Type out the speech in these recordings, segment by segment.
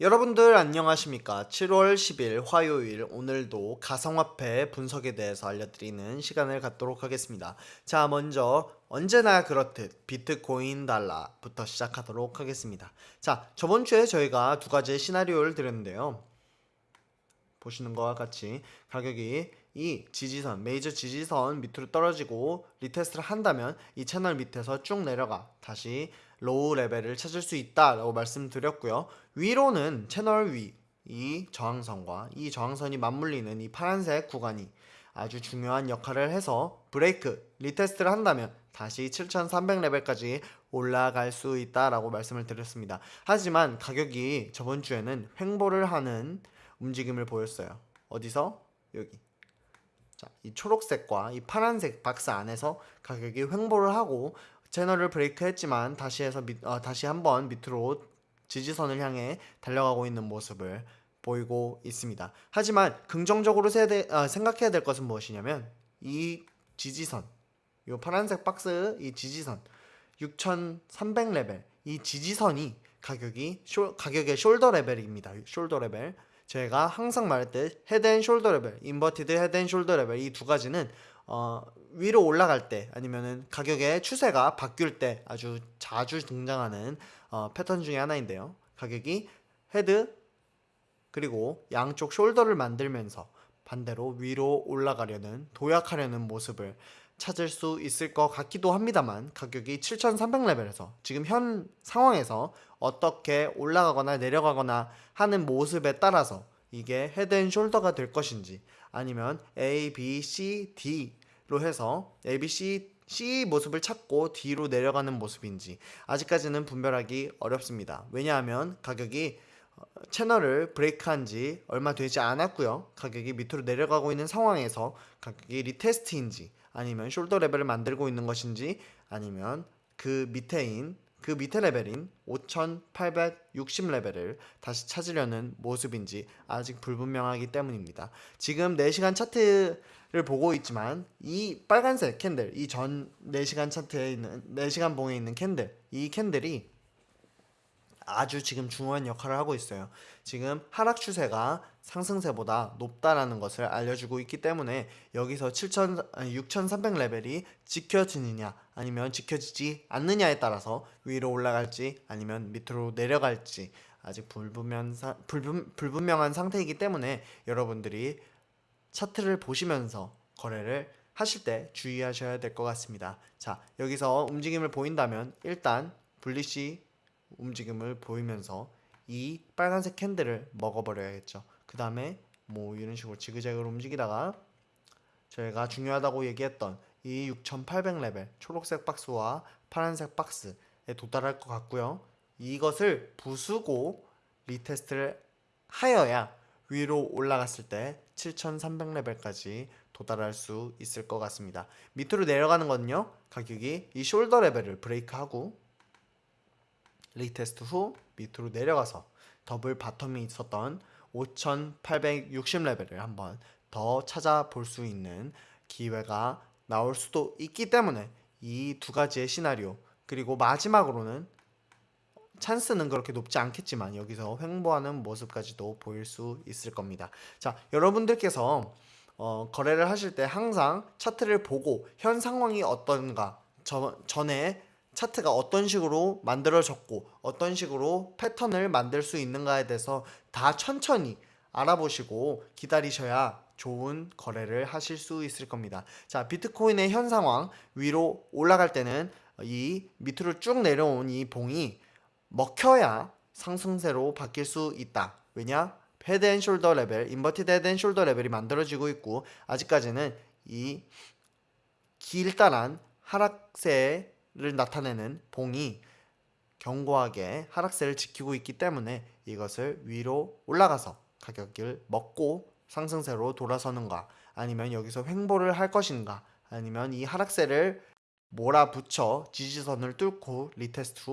여러분들 안녕하십니까? 7월 10일 화요일 오늘도 가상화폐 분석에 대해서 알려드리는 시간을 갖도록 하겠습니다. 자 먼저 언제나 그렇듯 비트코인 달러부터 시작하도록 하겠습니다. 자 저번주에 저희가 두 가지의 시나리오를 드렸는데요. 보시는 것과 같이 가격이 이 지지선 메이저 지지선 밑으로 떨어지고 retest를 한다면 이 채널 밑에서 쭉 내려가 다시 low level을 찾을 수 있다라고 말씀드렸고요 위로는 채널 위 이 저항선과 이 저항선이 맞물리는 이 파란색 구간이 아주 중요한 역할을 해서 break retest를 한다면 다시 7300레벨까지 올라갈 수 있다라고 말씀을 드렸습니다 하지만 가격이 저번 주에는 횡보를 하는 움직임을 보였어요. 어디서? 여기. 자, 이 초록색과 이 파란색 박스 안에서 가격이 횡보를 하고 채널을 break했지만 다시 해서 밑, 어, 다시 한번 밑으로 지지선을 향해 달려가고 있는 모습을 보이고 있습니다. 하지만 긍정적으로 세대, 어, 생각해야 될 것은 무엇이냐면 이 지지선, 이 파란색 박스 이 지지선 6,300레벨 이 지지선이 가격이 쇼, 가격의 shoulder level입니다. shoulder level. 제가 항상 말했듯 head and shoulder level, inverted head and shoulder level 이 두 가지는 어, 위로 올라갈 때 아니면은 가격의 추세가 바뀔 때 아주 자주 등장하는 어, 패턴 중에 하나인데요. 가격이 head 그리고 양쪽 shoulder를 만들면서 반대로 위로 올라가려는 도약하려는 모습을 찾을 수 있을 것 같기도 합니다만 가격이 7300레벨에서 지금 현 상황에서 어떻게 올라가거나 내려가거나 하는 모습에 따라서 이게 head and shoulder가 될 것인지 아니면 A, B, C, D로 해서 A, B, C, C 모습을 찾고 D로 내려가는 모습인지 아직까지는 분별하기 어렵습니다. 왜냐하면 가격이 어, 채널을 break한 지 얼마 되지 않았고요. 가격이 밑으로 내려가고 있는 상황에서 가격이 retest인지 아니면 shoulder level을 만들고 있는 것인지 아니면 그 밑에인 그 밑에 레벨인 5860 레벨을 다시 찾으려는 모습인지 아직 불분명하기 때문입니다. 지금 4시간 차트를 보고 있지만 이 빨간색 candle 이 전 4시간 차트에 있는 4시간 봉에 있는 candle 이 candle이 아주 지금 중요한 역할을 하고 있어요. 지금 하락 추세가 상승세보다 높다라는 것을 알려주고 있기 때문에 여기서 7 6300 레벨이 지켜지느냐 아니면 지켜지지 않느냐에 따라서 위로 올라갈지 아니면 밑으로 내려갈지 아직 불분명, 불분, 불분명한 상태이기 때문에 여러분들이 차트를 보시면서 거래를 하실 때 주의하셔야 될 것 같습니다. 자 여기서 움직임을 보인다면 일단 분리시 움직임을 보이면서 이 빨간색 캔들을 먹어버려야겠죠. 그 다음에 뭐 이런 식으로 지그재그로 움직이다가 저희가 중요하다고 얘기했던 이 6800레벨 초록색 박스와 파란색 박스에 도달할 것 같고요. 이것을 부수고 retest를 하여야 위로 올라갔을 때 7300레벨까지 도달할 수 있을 것 같습니다. 밑으로 내려가는 거는요. 가격이 이 shoulder level을 break하고 retest 후 밑으로 내려가서 double bottom이 있었던 5860레벨을 한번 더 찾아볼 수 있는 기회가 나올 수도 있기 때문에 이 두 가지의 시나리오 그리고 마지막으로는 찬스는 그렇게 높지 않겠지만 여기서 횡보하는 모습까지도 보일 수 있을 겁니다. 자, 여러분들께서 어, 거래를 하실 때 항상 차트를 보고 현 상황이 어떤가 저, 전에 차트가 어떤 식으로 만들어졌고 어떤 식으로 패턴을 만들 수 있는가에 대해서 다 천천히 알아보시고 기다리셔야 좋은 거래를 하실 수 있을 겁니다. 자, 비트코인의 현 상황 위로 올라갈 때는 이 밑으로 쭉 내려온 이 봉이 먹혀야 상승세로 바뀔 수 있다. 왜냐? head and shoulder level, inverted head and shoulder level이 만들어지고 있고 아직까지는 이 길다란 하락세 를 나타내는 봉이 견고하게 하락세를 지키고 있기 때문에 이것을 위로 올라가서 가격을 먹고 상승세로 돌아서는가? 아니면 여기서 횡보를 할 것인가? 아니면 이 하락세를 몰아붙여 지지선을 뚫고 retest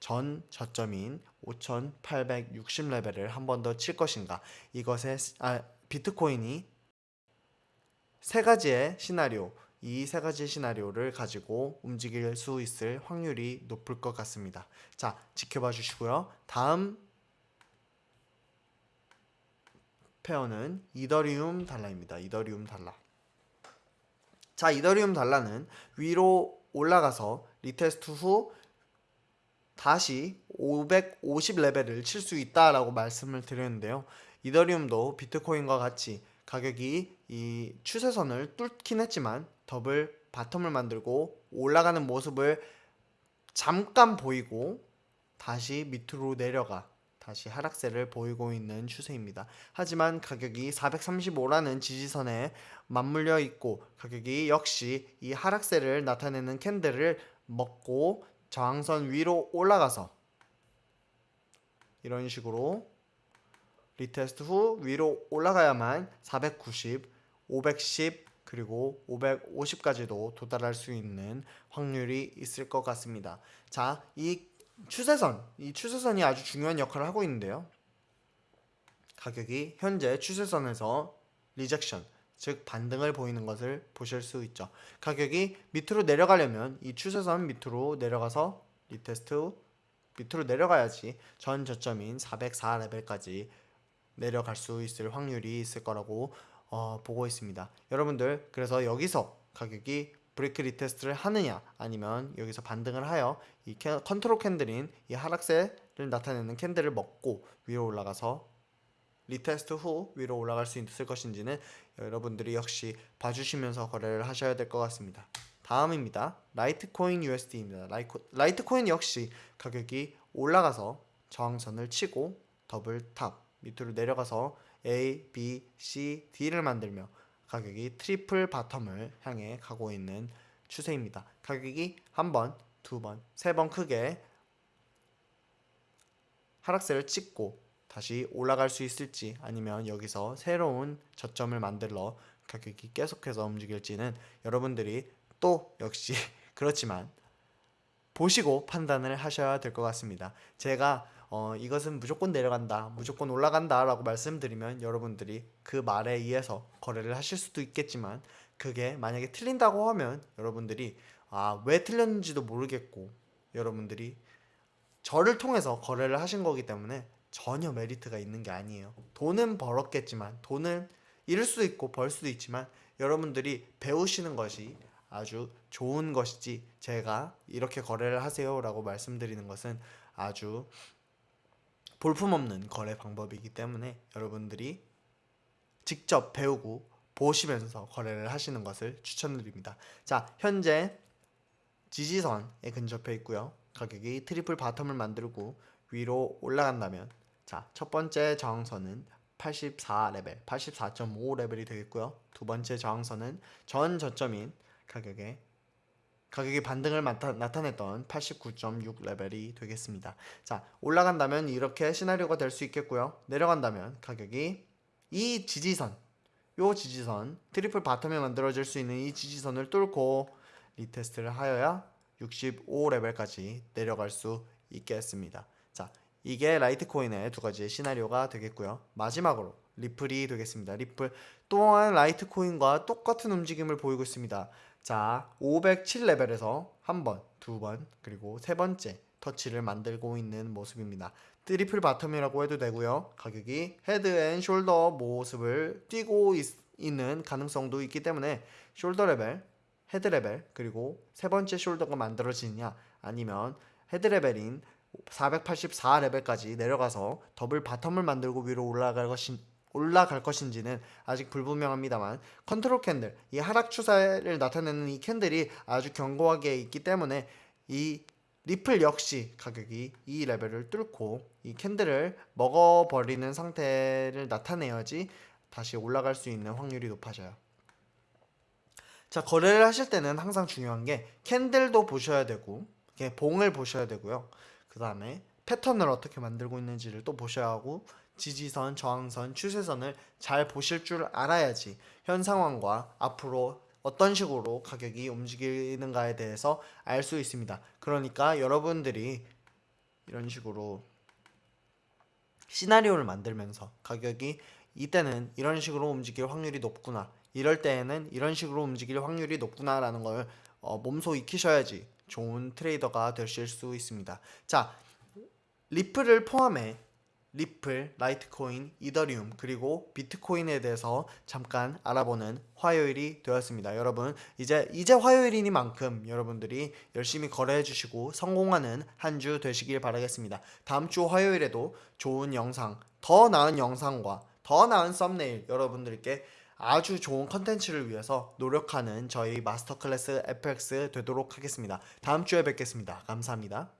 후 전 저점인 5860레벨을 한 번 더 칠 것인가? 이것에 아, 비트코인이 세 가지의 시나리오, 이 세 가지 시나리오를 가지고 움직일 수 있을 확률이 높을 것 같습니다. 자, 지켜봐 주시고요. 다음 pair는 이더리움 달러입니다. 이더리움 달러. 자, 이더리움 달러는 위로 올라가서 retest 후 다시 550 레벨을 칠 수 있다라고 말씀을 드렸는데요. 이더리움도 비트코인과 같이 가격이 이 추세선을 뚫긴 했지만 double bottom을 만들고 올라가는 모습을 잠깐 보이고 다시 밑으로 내려가 다시 하락세를 보이고 있는 추세입니다. 하지만 가격이 435라는 지지선에 맞물려 있고 가격이 역시 이 하락세를 나타내는 candle을 먹고 저항선 위로 올라가서 이런 식으로 retest 후 위로 올라가야만 490, 510 그리고 550까지도 도달할 수 있는 확률이 있을 것 같습니다. 자, 이 추세선, 이 추세선이 아주 중요한 역할을 하고 있는데요. 가격이 현재 추세선에서 rejection, 즉 반등을 보이는 것을 보실 수 있죠. 가격이 밑으로 내려가려면 이 추세선 밑으로 내려가서 retest 후 밑으로 내려가야지 전 저점인 404 레벨까지 내려갈 수 있을 확률이 있을 거라고 어, 보고 있습니다. 여러분들 그래서 여기서 가격이 break retest를 하느냐 아니면 여기서 반등을 하여 이 캐, control candle인 이 하락세를 나타내는 candle을 먹고 위로 올라가서 retest 후 위로 올라갈 수 있을 것인지는 여러분들이 역시 봐주시면서 거래를 하셔야 될 것 같습니다. 다음입니다. 라이트코인 USD입니다. 라이코, 라이트코인 역시 가격이 올라가서 저항선을 치고 double top 밑으로 내려가서 A, B, C, D를 만들며 가격이 triple bottom을 향해 가고 있는 추세입니다. 가격이 한 번, 두 번, 세 번 크게 하락세를 찍고 다시 올라갈 수 있을지 아니면 여기서 새로운 저점을 만들러 가격이 계속해서 움직일지는 여러분들이 또 역시 그렇지만 보시고 판단을 하셔야 될 것 같습니다. 제가 어, 이것은 무조건 내려간다, 무조건 올라간다 라고 말씀드리면 여러분들이 그 말에 의해서 거래를 하실 수도 있겠지만 그게 만약에 틀린다고 하면 여러분들이 아, 왜 틀렸는지도 모르겠고 여러분들이 저를 통해서 거래를 하신 거기 때문에 전혀 메리트가 있는 게 아니에요. 돈은 벌었겠지만 돈은 잃을 수도 있고 벌 수도 있지만 여러분들이 배우시는 것이 아주 좋은 것이지 제가 이렇게 거래를 하세요 라고 말씀드리는 것은 아주 볼품없는 거래 방법이기 때문에 여러분들이 직접 배우고 보시면서 거래를 하시는 것을 추천드립니다. 자, 현재 지지선에 근접해 있고요. 가격이 triple bottom을 만들고 위로 올라간다면 자, 첫 번째 저항선은 84레벨, 84.5 레벨이 되겠고요. 두 번째 저항선은 전 저점인 가격의 가격이 반등을 나타, 나타 냈던 89.6 레벨이 되겠습니다. 자, 올라간다면 이렇게 시나리오가 될 수 있겠고요. 내려간다면 가격이 이 지지선, 요 지지선, triple bottom에 만들어질 수 있는 이 지지선을 뚫고 retest를 하여야 65 레벨까지 내려갈 수 있겠습니다. 자, 이게 라이트코인의 두 가지의 시나리오가 되겠고요. 마지막으로 리플이 되겠습니다. 리플 또한 라이트코인과 똑같은 움직임을 보이고 있습니다. 자, 507레벨에서 한 번, 두 번, 그리고 세 번째 터치를 만들고 있는 모습입니다. triple bottom이라고 해도 되고요. 가격이 head and shoulder 모습을 띄고 있, 있는 가능성도 있기 때문에 shoulder 레벨, head 레벨, 그리고 세 번째 shoulder가 만들어지느냐 아니면 head 레벨인 484 레벨까지 내려가서 double bottom을 만들고 위로 올라갈 것인 올라갈 것인지는 아직 불분명합니다만 control candle 이 하락 추세를 나타내는 이 candle이 아주 견고하게 있기 때문에 이 리플 역시 가격이 이 레벨을 뚫고 이 캔들을 먹어버리는 상태를 나타내야지 다시 올라갈 수 있는 확률이 높아져요. 자 거래를 하실 때는 항상 중요한 게 캔들도 보셔야 되고 봉을 보셔야 되고요. 그 다음에 패턴을 어떻게 만들고 있는지를 또 보셔야 하고 지지선, 저항선, 추세선을 잘 보실 줄 알아야지 현 상황과 앞으로 어떤 식으로 가격이 움직이는가에 대해서 알 수 있습니다. 그러니까 여러분들이 이런 식으로 시나리오를 만들면서 가격이 이때는 이런 식으로 움직일 확률이 높구나 이럴 때에는 이런 식으로 움직일 확률이 높구나 라는 걸 어, 몸소 익히셔야지 좋은 트레이더가 되실 수 있습니다. 자, 리플을 포함해 리플, 라이트코인, 이더리움 그리고 비트코인에 대해서 잠깐 알아보는 화요일이 되었습니다. 여러분 이제 이제 화요일이니만큼 여러분들이 열심히 거래해 주시고 성공하는 한 주 되시길 바라겠습니다. 다음 주 화요일에도 좋은 영상, 더 나은 영상과 더 나은 썸네일 여러분들께 아주 좋은 컨텐츠를 위해서 노력하는 저희 마스터 클래스 FX 되도록 하겠습니다. 다음 주에 뵙겠습니다. 감사합니다.